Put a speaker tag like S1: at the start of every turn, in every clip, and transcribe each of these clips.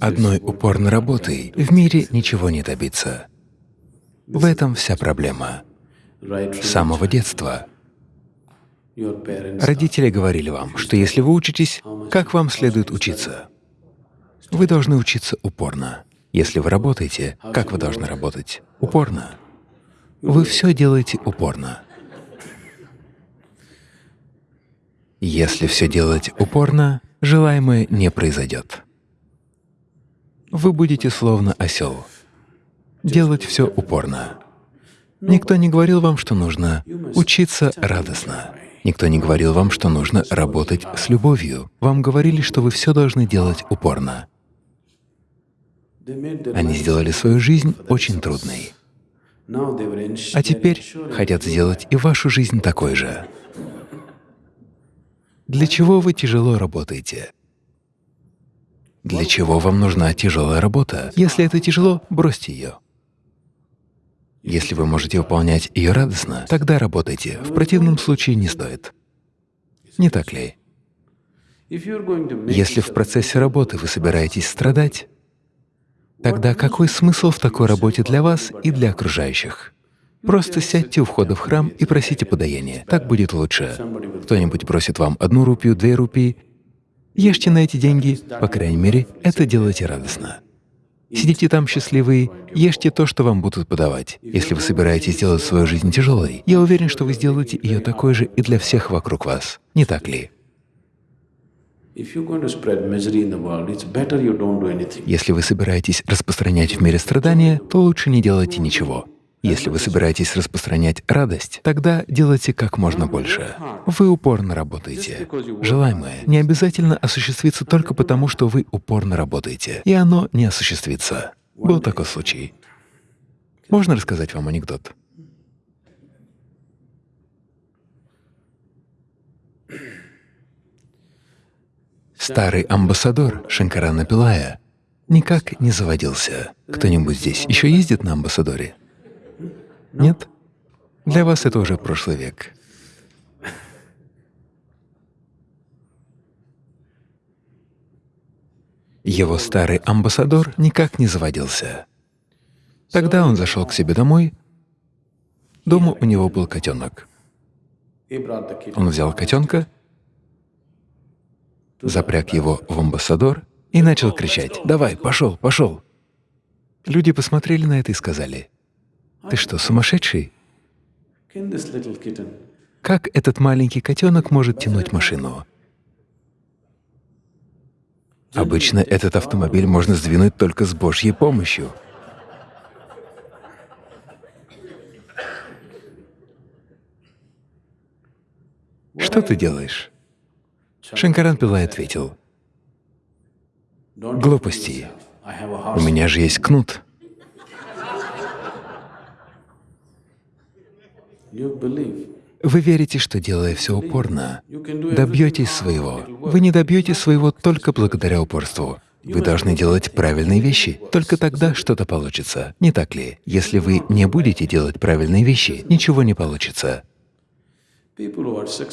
S1: Одной упорной работой в мире ничего не добиться. В этом вся проблема. С самого детства родители говорили вам, что если вы учитесь, как вам следует учиться? Вы должны учиться упорно. Если вы работаете, как вы должны работать? Упорно. Вы все делаете упорно. Если все делать упорно, желаемое не произойдет. Вы будете словно осел. Делать все упорно. Никто не говорил вам, что нужно учиться радостно. Никто не говорил вам, что нужно работать с любовью. Вам говорили, что вы все должны делать упорно. Они сделали свою жизнь очень трудной. А теперь хотят сделать и вашу жизнь такой же. Для чего вы тяжело работаете? Для чего вам нужна тяжелая работа? Если это тяжело, бросьте ее. Если вы можете выполнять ее радостно, тогда работайте, в противном случае не стоит. Не так ли? Если в процессе работы вы собираетесь страдать, тогда какой смысл в такой работе для вас и для окружающих? Просто сядьте у входа в храм и просите подаяния. Так будет лучше. Кто-нибудь просит вам одну рупию, две рупии. Ешьте на эти деньги, по крайней мере, это делайте радостно. Сидите там счастливые, ешьте то, что вам будут подавать. Если вы собираетесь сделать свою жизнь тяжелой, я уверен, что вы сделаете ее такой же и для всех вокруг вас. Не так ли? Если вы собираетесь распространять в мире страдания, то лучше не делайте ничего. Если вы собираетесь распространять радость, тогда делайте как можно больше. Вы упорно работаете. Желаемое не обязательно осуществится только потому, что вы упорно работаете, и оно не осуществится. Был такой случай. Можно рассказать вам анекдот? Старый амбассадор Шанкарана Пилая никак не заводился. Кто-нибудь здесь еще ездит на амбассадоре? Нет? Для вас это уже прошлый век. Его старый амбассадор никак не заводился. Тогда он зашел к себе домой. Дома у него был котенок. Он взял котенка, запряг его в амбассадор и начал кричать «Давай, пошел, пошел!». Люди посмотрели на это и сказали ты что, сумасшедший? Как этот маленький котенок может тянуть машину? Обычно этот автомобиль можно сдвинуть только с Божьей помощью. Что ты делаешь? Шанкаран Пилай ответил, «Глупости. У меня же есть кнут». Вы верите, что делая все упорно, добьетесь своего. Вы не добьетесь своего только благодаря упорству. Вы должны делать правильные вещи, только тогда что-то получится. Не так ли? Если вы не будете делать правильные вещи, ничего не получится.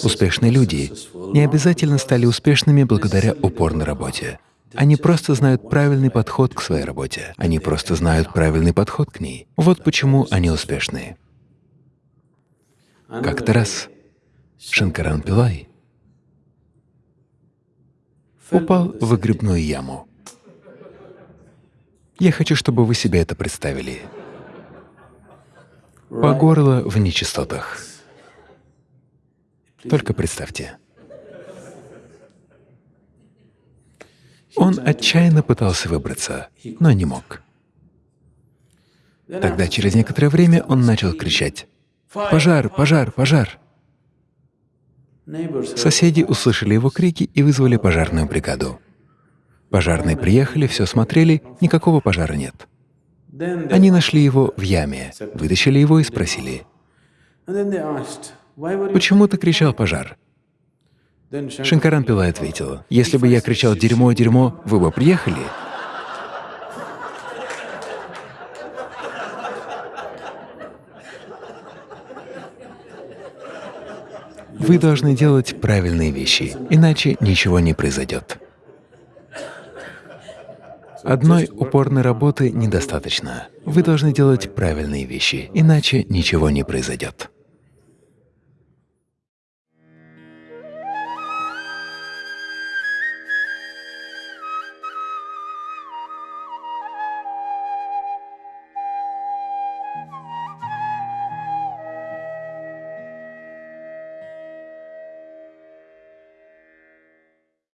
S1: Успешные люди не обязательно стали успешными благодаря упорной работе. Они просто знают правильный подход к своей работе. Они просто знают правильный подход к ней. Вот почему они успешны. Как-то раз Шанкаран Пилай упал в выгребную яму. Я хочу, чтобы вы себе это представили. По горло в нечистотах. Только представьте. Он отчаянно пытался выбраться, но не мог. Тогда через некоторое время он начал кричать Пожар, пожар, пожар! Соседи услышали его крики и вызвали пожарную бригаду. Пожарные приехали, все смотрели, никакого пожара нет. Они нашли его в яме, вытащили его и спросили, «Почему ты кричал «пожар»?» Шанкаран Пилай ответил, «Если бы я кричал «дерьмо, дерьмо», вы бы приехали?» Вы должны делать правильные вещи, иначе ничего не произойдет. Одной упорной работы недостаточно. Вы должны делать правильные вещи, иначе ничего не произойдет.